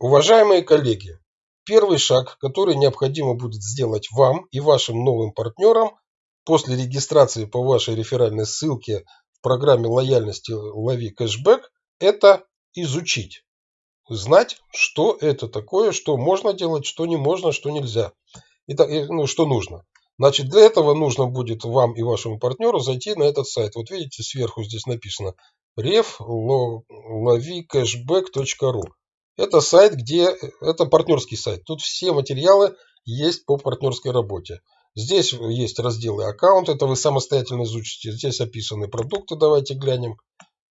Уважаемые коллеги, первый шаг, который необходимо будет сделать вам и вашим новым партнерам после регистрации по вашей реферальной ссылке в программе лояльности «Лови кэшбэк» – это изучить. Знать, что это такое, что можно делать, что не можно, что нельзя, и, ну, что нужно. Значит, для этого нужно будет вам и вашему партнеру зайти на этот сайт. Вот видите, сверху здесь написано reflovicashback.ru. Это сайт, где... Это партнерский сайт. Тут все материалы есть по партнерской работе. Здесь есть разделы аккаунт, это вы самостоятельно изучите. Здесь описаны продукты, давайте глянем.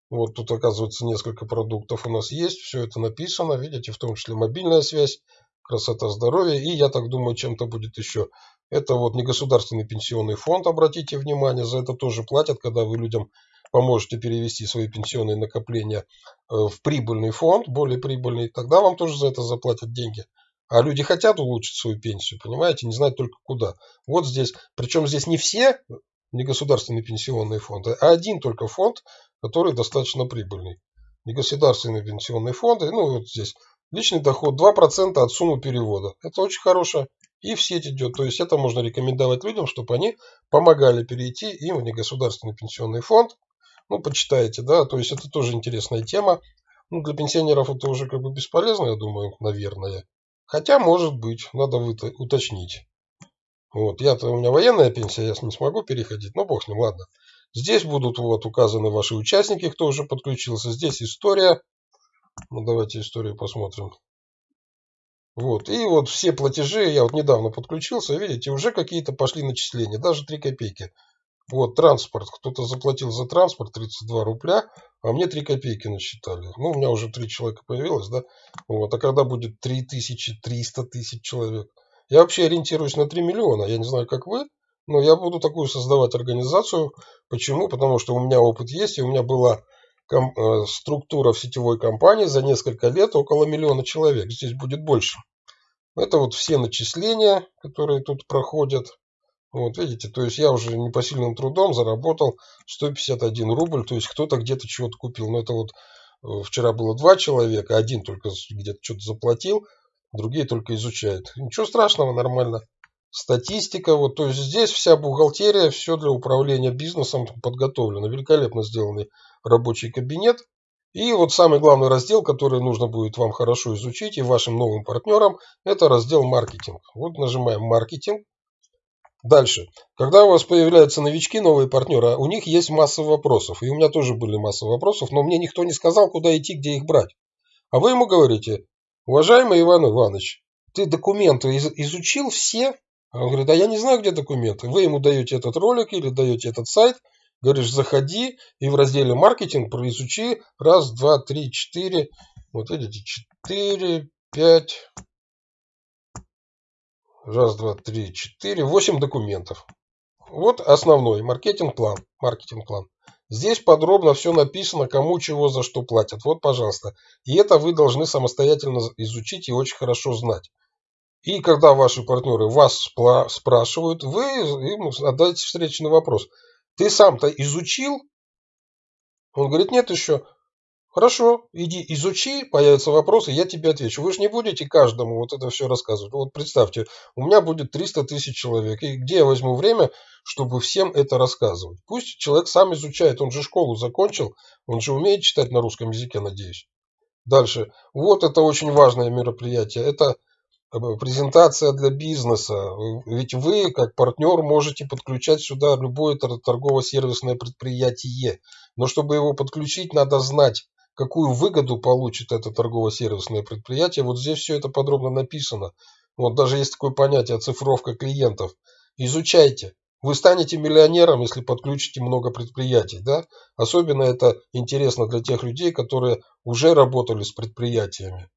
Вот тут оказывается несколько продуктов у нас есть, все это написано, видите, в том числе мобильная связь, красота, здоровье. И я так думаю, чем-то будет еще. Это вот негосударственный пенсионный фонд, обратите внимание, за это тоже платят, когда вы людям поможете перевести свои пенсионные накопления э, в прибыльный фонд, более прибыльный, тогда вам тоже за это заплатят деньги. А люди хотят улучшить свою пенсию, понимаете, не знают только куда. Вот здесь, причем здесь не все негосударственные пенсионные фонды, а один только фонд, который достаточно прибыльный. Негосударственные пенсионные фонды, ну вот здесь личный доход 2% от суммы перевода. Это очень хорошая и в сеть идет. То есть это можно рекомендовать людям, чтобы они помогали перейти им в негосударственный пенсионный фонд. Ну, почитайте, да, то есть это тоже интересная тема. Ну, для пенсионеров это уже как бы бесполезно, я думаю, наверное. Хотя, может быть, надо уточнить. Вот, я-то, у меня военная пенсия, я не смогу переходить, но бог с ним, ладно. Здесь будут вот указаны ваши участники, кто уже подключился. Здесь история. Ну, давайте историю посмотрим. Вот, и вот все платежи, я вот недавно подключился, видите, уже какие-то пошли начисления, даже 3 копейки. Вот, транспорт, кто-то заплатил за транспорт 32 рубля, а мне 3 копейки насчитали. Ну, у меня уже 3 человека появилось, да. Вот, а когда будет 3000, 300 тысяч человек? Я вообще ориентируюсь на 3 миллиона, я не знаю, как вы, но я буду такую создавать организацию. Почему? Потому что у меня опыт есть, и у меня была Э, структура в сетевой компании за несколько лет около миллиона человек. Здесь будет больше. Это вот все начисления, которые тут проходят. Вот видите, то есть я уже непосильным трудом заработал 151 рубль. То есть кто-то где-то чего-то купил. Но это вот э, вчера было два человека. Один только где-то что-то заплатил, другие только изучают. Ничего страшного, нормально. Статистика, вот, то есть здесь вся бухгалтерия, все для управления бизнесом подготовлено. Великолепно сделанный рабочий кабинет. И вот самый главный раздел, который нужно будет вам хорошо изучить и вашим новым партнерам, это раздел маркетинг. Вот нажимаем маркетинг. Дальше. Когда у вас появляются новички, новые партнеры, у них есть масса вопросов. И у меня тоже были масса вопросов, но мне никто не сказал, куда идти, где их брать. А вы ему говорите, уважаемый Иван Иванович, ты документы изучил все? А он говорит, а я не знаю, где документы. Вы ему даете этот ролик или даете этот сайт – Говоришь, заходи и в разделе маркетинг произучи раз, два, три, четыре. Вот видите, четыре, пять. Раз, два, три, четыре, восемь документов. Вот основной маркетинг-план. Маркетинг-план. Здесь подробно все написано, кому чего за что платят. Вот, пожалуйста. И это вы должны самостоятельно изучить и очень хорошо знать. И когда ваши партнеры вас спрашивают, вы им отдаете встречный вопрос – ты сам-то изучил? Он говорит, нет еще. Хорошо, иди изучи, появятся вопросы, я тебе отвечу. Вы же не будете каждому вот это все рассказывать. Вот представьте, у меня будет 300 тысяч человек. И где я возьму время, чтобы всем это рассказывать? Пусть человек сам изучает, он же школу закончил, он же умеет читать на русском языке, надеюсь. Дальше. Вот это очень важное мероприятие. Это презентация для бизнеса. Ведь вы, как партнер, можете подключать сюда любое торгово-сервисное предприятие. Но чтобы его подключить, надо знать, какую выгоду получит это торгово-сервисное предприятие. Вот здесь все это подробно написано. Вот даже есть такое понятие цифровка клиентов. Изучайте. Вы станете миллионером, если подключите много предприятий. Да? Особенно это интересно для тех людей, которые уже работали с предприятиями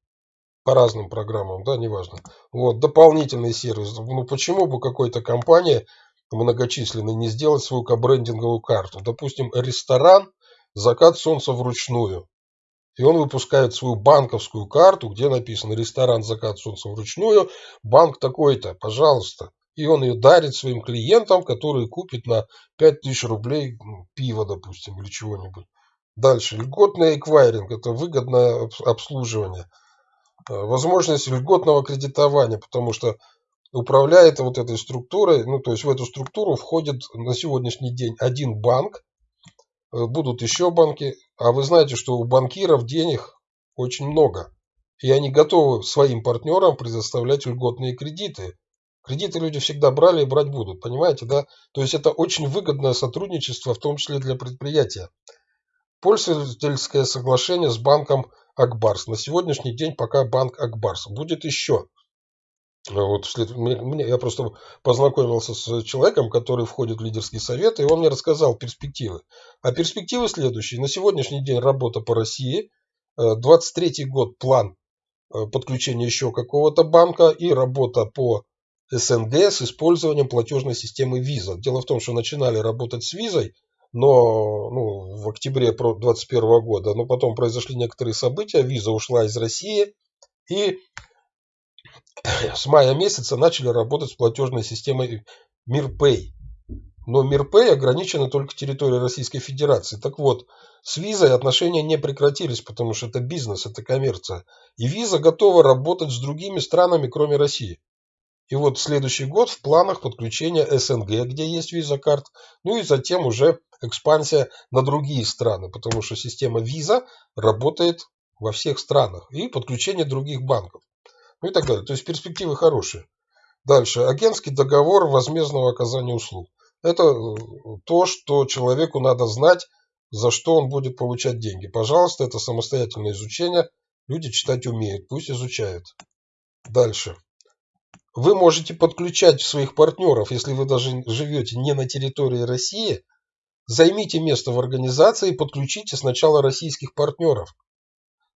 по разным программам, да, неважно. Вот, дополнительный сервис. Ну, почему бы какой-то компания многочисленной не сделать свою кабрендинговую карту? Допустим, ресторан «Закат солнца вручную». И он выпускает свою банковскую карту, где написано «Ресторан «Закат солнца вручную», банк такой-то, пожалуйста. И он ее дарит своим клиентам, которые купят на 5000 рублей пиво, допустим, или чего-нибудь. Дальше. Льготный эквайринг – это выгодное обслуживание – возможность льготного кредитования, потому что управляет вот этой структурой, ну то есть в эту структуру входит на сегодняшний день один банк, э, будут еще банки, а вы знаете, что у банкиров денег очень много, и они готовы своим партнерам предоставлять льготные кредиты. Кредиты люди всегда брали и брать будут, понимаете, да? То есть это очень выгодное сотрудничество, в том числе для предприятия. Пользовательское соглашение с банком Акбарс. На сегодняшний день пока банк Акбарс. Будет еще. Вот, я просто познакомился с человеком, который входит в лидерский совет, и он мне рассказал перспективы. А перспективы следующие. На сегодняшний день работа по России. 23 э, год план э, подключения еще какого-то банка и работа по СНГ с использованием платежной системы Visa. Дело в том, что начинали работать с визой, но ну, в октябре 2021 года, но потом произошли некоторые события, виза ушла из России, и с мая месяца начали работать с платежной системой МирПэй. Но МирПэй ограничена только территорией Российской Федерации. Так вот, с визой отношения не прекратились, потому что это бизнес, это коммерция. И виза готова работать с другими странами, кроме России. И вот следующий год в планах подключения СНГ, где есть виза карт, ну и затем уже экспансия на другие страны, потому что система виза работает во всех странах и подключение других банков. Ну и так далее. То есть перспективы хорошие. Дальше. Агентский договор возмездного оказания услуг. Это э, то, что человеку надо знать, за что он будет получать деньги. Пожалуйста, это самостоятельное изучение. Люди читать умеют, пусть изучают. Дальше. Вы можете подключать своих партнеров, если вы даже живете не на территории России, займите место в организации и подключите сначала российских партнеров.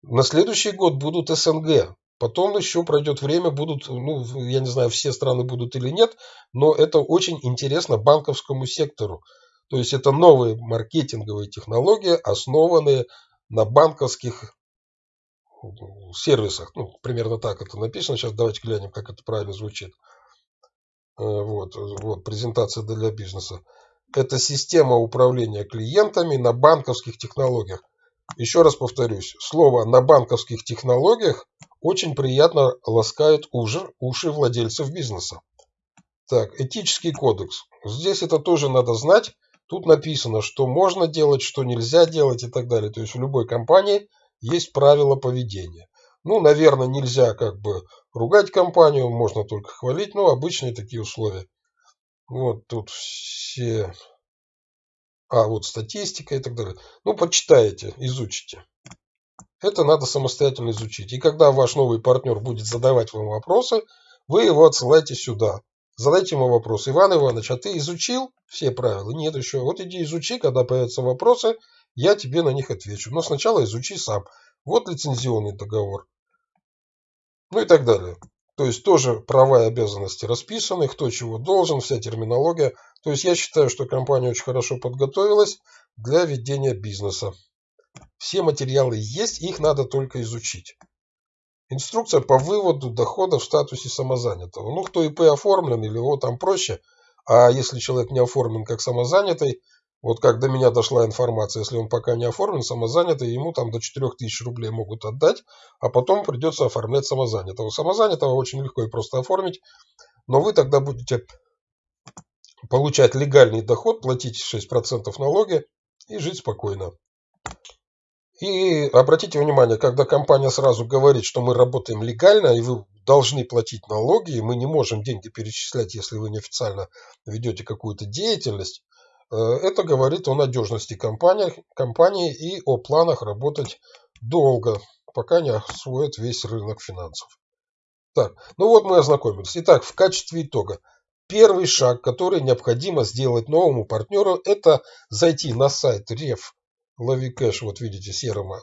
На следующий год будут СНГ. Потом еще пройдет время, будут, ну, я не знаю, все страны будут или нет, но это очень интересно банковскому сектору. То есть это новые маркетинговые технологии, основанные на банковских сервисах. Ну, примерно так это написано. Сейчас давайте глянем, как это правильно звучит. Э, вот, вот презентация для бизнеса. Это система управления клиентами на банковских технологиях. Еще раз повторюсь, слово «на банковских технологиях» очень приятно ласкает уши, уши владельцев бизнеса. Так, этический кодекс. Здесь это тоже надо знать. Тут написано, что можно делать, что нельзя делать и так далее. То есть в любой компании есть правила поведения. Ну, наверное, нельзя как бы ругать компанию, можно только хвалить, но обычные такие условия. Вот тут все... А, вот статистика и так далее. Ну, почитаете, изучите. Это надо самостоятельно изучить. И когда ваш новый партнер будет задавать вам вопросы, вы его отсылаете сюда. Задайте ему вопрос. Иван Иванович, а ты изучил все правила? Нет еще. Вот иди изучи, когда появятся вопросы, я тебе на них отвечу. Но сначала изучи сам. Вот лицензионный договор. Ну и так далее. То есть тоже права и обязанности расписаны, кто чего должен, вся терминология. То есть я считаю, что компания очень хорошо подготовилась для ведения бизнеса. Все материалы есть, их надо только изучить. Инструкция по выводу дохода в статусе самозанятого. Ну, кто ИП оформлен или его там проще. А если человек не оформлен как самозанятый, вот как до меня дошла информация, если он пока не оформлен, самозанятый, ему там до 4000 рублей могут отдать, а потом придется оформлять самозанятого. Самозанятого очень легко и просто оформить, но вы тогда будете получать легальный доход, платить 6% налоги и жить спокойно. И обратите внимание, когда компания сразу говорит, что мы работаем легально, и вы должны платить налоги, и мы не можем деньги перечислять, если вы неофициально ведете какую-то деятельность, Э, это говорит о надежности компании, компании и о планах работать долго, пока не освоят весь рынок финансов. Так, ну вот мы ознакомились. Итак, в качестве итога. Первый шаг, который необходимо сделать новому партнеру, это зайти на сайт Ref Лови кэш, вот видите, серым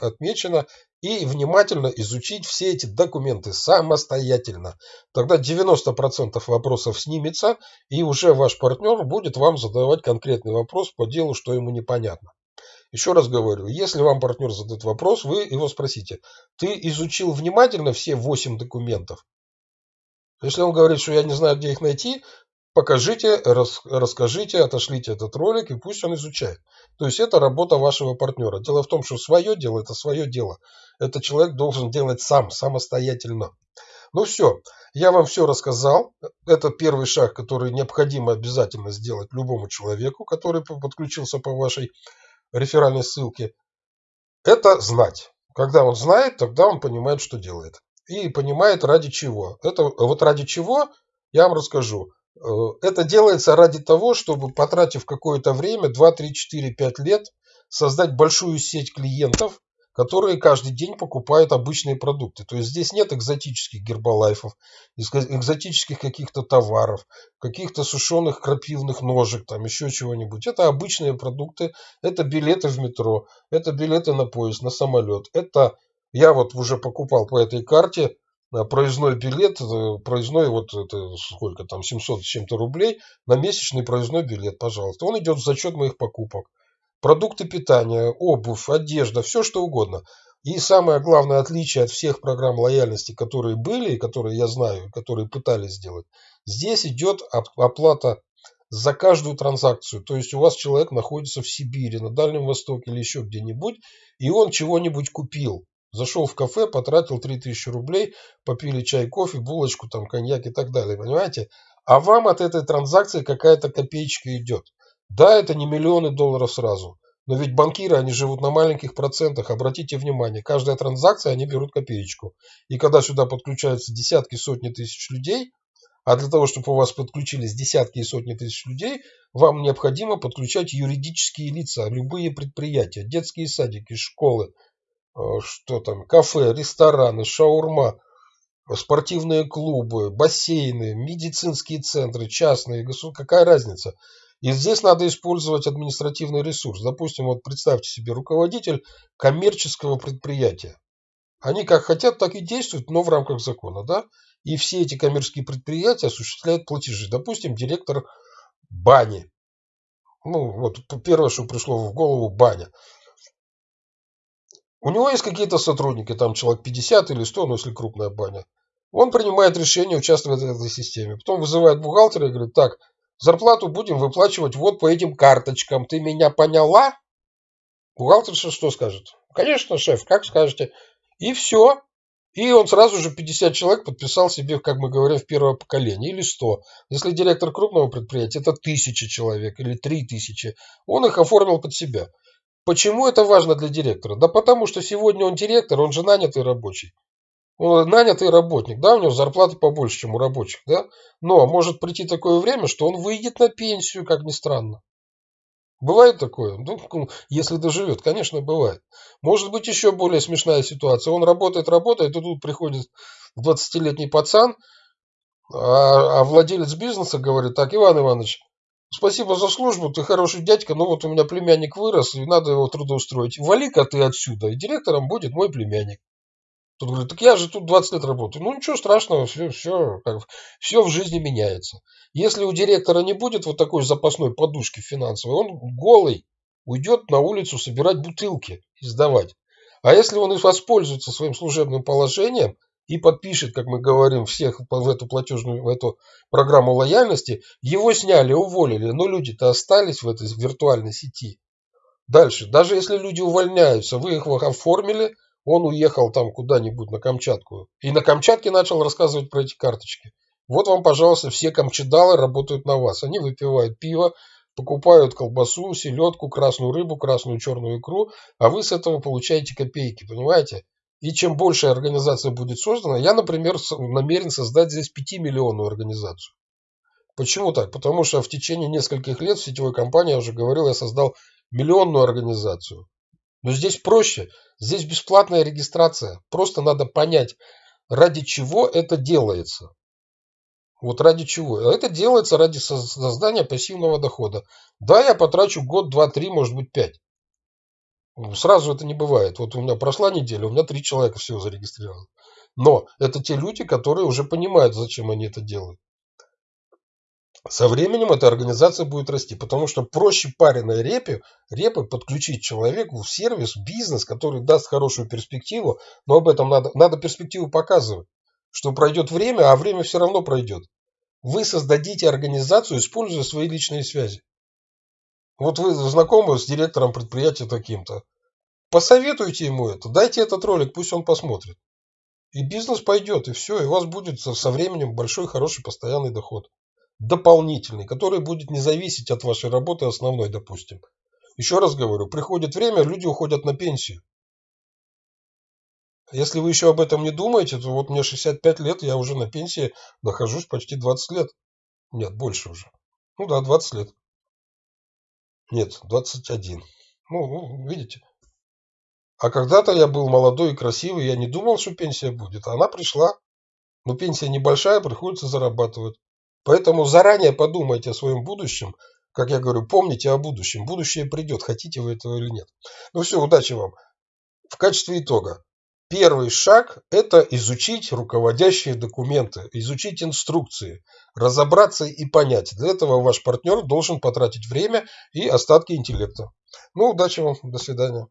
отмечено, и внимательно изучить все эти документы самостоятельно. Тогда 90% вопросов снимется, и уже ваш партнер будет вам задавать конкретный вопрос по делу, что ему непонятно. Еще раз говорю, если вам партнер задает вопрос, вы его спросите, ты изучил внимательно все 8 документов? Если он говорит, что я не знаю, где их найти, покажите, рас, расскажите, отошлите этот ролик, и пусть он изучает. То есть это работа вашего партнера. Дело в том, что свое дело – это свое дело. Это человек должен делать сам, самостоятельно. Ну все, я вам все рассказал. Это первый шаг, который необходимо обязательно сделать любому человеку, который подключился по вашей реферальной ссылке. Это знать. Когда он знает, тогда он понимает, что делает. И понимает, ради чего. Это вот ради чего, я вам расскажу. Э, это делается ради того, чтобы, потратив какое-то время, 2, 3, 4, 5 лет, создать большую сеть клиентов, которые каждый день покупают обычные продукты. То есть здесь нет экзотических гербалайфов, экзотических каких-то товаров, каких-то сушеных крапивных ножек, там еще чего-нибудь. Это обычные продукты, это билеты в метро, это билеты на поезд, на самолет. Это я вот уже покупал по этой карте проездной билет, э, проездной вот это сколько там, 700 с чем-то рублей на месячный проездной билет, пожалуйста. Он идет в зачет моих покупок продукты питания, обувь, одежда, все что угодно. И самое главное отличие от всех программ лояльности, которые были и которые я знаю, которые пытались сделать, здесь идет оплата за каждую транзакцию. То есть у вас человек находится в Сибири, на Дальнем Востоке или еще где-нибудь, и он чего-нибудь купил. Зашел в кафе, потратил 3000 рублей, попили чай, кофе, булочку, там, коньяк и так далее, понимаете? А вам от этой транзакции какая-то копеечка идет. Да, это не миллионы долларов сразу. Но ведь банкиры, они живут на маленьких процентах. Обратите внимание, каждая транзакция, они берут копеечку. И когда сюда подключаются десятки, сотни тысяч людей, а для того, чтобы у вас подключились десятки и сотни тысяч людей, вам необходимо подключать юридические лица, любые предприятия, детские садики, школы, что там, кафе, рестораны, шаурма, спортивные клубы, бассейны, медицинские центры, частные, какая разница? И здесь надо использовать административный ресурс. Допустим, вот представьте себе руководитель коммерческого предприятия. Они как хотят, так и действуют, но в рамках закона. Да? И все эти коммерческие предприятия осуществляют платежи. Допустим, директор бани. Ну, вот первое, что пришло в голову, баня. У него есть какие-то сотрудники, там человек 50 или 100, ну если крупная баня. Он принимает решение участвовать в этой системе. Потом вызывает бухгалтера и говорит, так, Зарплату будем выплачивать вот по этим карточкам. Ты меня поняла? Бухгалтерша что скажет? Конечно, шеф, как скажете. И все. И он сразу же 50 человек подписал себе, как мы говорим, в первое поколение, или 100. Если директор крупного предприятия, это тысяча человек или три тысячи. Он их оформил под себя. Почему это важно для директора? Да потому что сегодня он директор, он же нанятый рабочий. Он нанятый работник, да, у него зарплата побольше, чем у рабочих, да, но может прийти такое время, что он выйдет на пенсию, как ни странно. Бывает такое? Ну, если доживет, конечно, бывает. Может быть, еще более смешная ситуация. Он работает, работает, и тут приходит 20-летний пацан, а, а владелец бизнеса говорит, так, Иван Иванович, спасибо за службу, ты хороший дядька, но вот у меня племянник вырос, и надо его трудоустроить. Вали-ка ты отсюда, и директором будет мой племянник. Тут говорит, так я же тут 20 лет работаю. Ну ничего страшного, все, все, как, все в жизни меняется. Если у директора не будет вот такой запасной подушки финансовой, он голый уйдет на улицу собирать бутылки и сдавать. А если он воспользуется своим служебным положением и подпишет, как мы говорим, всех в эту платежную, в эту программу лояльности, его сняли, уволили, но люди-то остались в этой виртуальной сети. Дальше, даже если люди увольняются, вы их оформили, он уехал там куда-нибудь на Камчатку. И на Камчатке начал рассказывать про эти карточки. Вот вам, пожалуйста, все камчедалы работают на вас. Они выпивают пиво, покупают колбасу, селедку, красную рыбу, красную черную икру, а вы с этого получаете копейки, понимаете? И чем больше организация будет создана, я, например, намерен создать здесь 5-миллионную организацию. Почему так? Потому что в течение нескольких лет в сетевой компании, я уже говорил, я создал миллионную организацию. Но здесь проще. Здесь бесплатная регистрация. Просто надо понять, ради чего это делается. Вот ради чего? Это делается ради создания пассивного дохода. Да, я потрачу год, два, три, может быть, пять. Сразу это не бывает. Вот у меня прошла неделя, у меня три человека всего зарегистрировано. Но это те люди, которые уже понимают, зачем они это делают. Со временем эта организация будет расти, потому что проще пареной репе, репы подключить человеку в сервис, в бизнес, который даст хорошую перспективу, но об этом надо, надо перспективу показывать, что пройдет время, а время все равно пройдет. Вы создадите организацию, используя свои личные связи. Вот вы знакомы с директором предприятия таким-то. Посоветуйте ему это, дайте этот ролик, пусть он посмотрит. И бизнес пойдет, и все, и у вас будет со временем большой, хороший, постоянный доход. Дополнительный, который будет не зависеть от вашей работы основной, допустим. Еще раз говорю, приходит время, люди уходят на пенсию. Если вы еще об этом не думаете, то вот мне 65 лет, я уже на пенсии нахожусь почти 20 лет. Нет, больше уже. Ну да, 20 лет. Нет, 21. Ну, ну видите. А когда-то я был молодой и красивый, я не думал, что пенсия будет. А она пришла. Но пенсия небольшая, приходится зарабатывать. Поэтому заранее подумайте о своем будущем. Как я говорю, помните о будущем. Будущее придет, хотите вы этого или нет. Ну все, удачи вам. В качестве итога. Первый шаг – это изучить руководящие документы, изучить инструкции, разобраться и понять. Для этого ваш партнер должен потратить время и остатки интеллекта. Ну, удачи вам, до свидания.